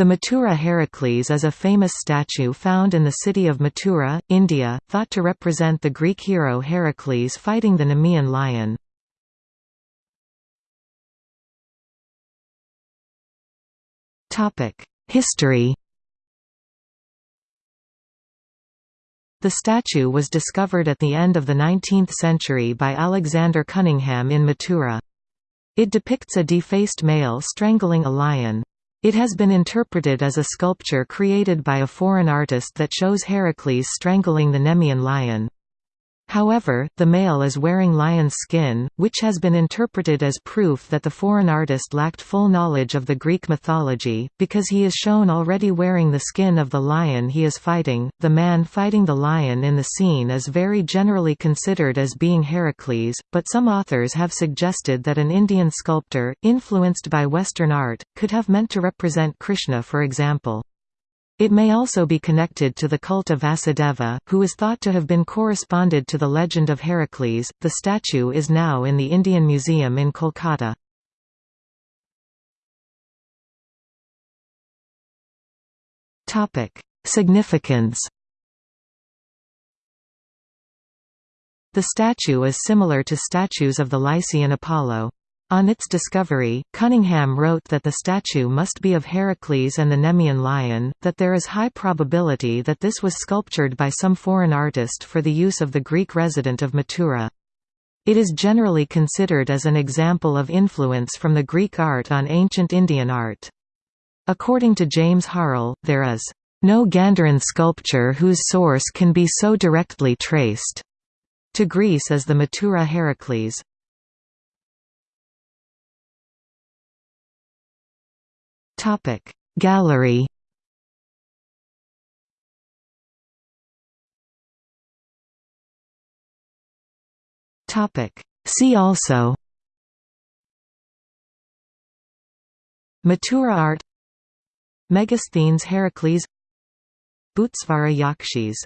The Mathura Heracles is a famous statue found in the city of Mathura, India, thought to represent the Greek hero Heracles fighting the Nemean lion. History The statue was discovered at the end of the 19th century by Alexander Cunningham in Mathura. It depicts a defaced male strangling a lion. It has been interpreted as a sculpture created by a foreign artist that shows Heracles strangling the Nemean lion. However, the male is wearing lion's skin, which has been interpreted as proof that the foreign artist lacked full knowledge of the Greek mythology, because he is shown already wearing the skin of the lion he is fighting. The man fighting the lion in the scene is very generally considered as being Heracles, but some authors have suggested that an Indian sculptor, influenced by Western art, could have meant to represent Krishna for example. It may also be connected to the cult of Vasudeva, who is thought to have been corresponded to the legend of Heracles. The statue is now in the Indian Museum in Kolkata. Topic: Significance. The statue is similar to statues of the Lycian Apollo. On its discovery, Cunningham wrote that the statue must be of Heracles and the Nemean lion, that there is high probability that this was sculptured by some foreign artist for the use of the Greek resident of Mathura. It is generally considered as an example of influence from the Greek art on ancient Indian art. According to James Harrell, there is no Gandharan sculpture whose source can be so directly traced to Greece as the Mathura Heracles. Topic. Gallery Topic. See also Mathura art Megasthenes Heracles Bhutesvara Yakshis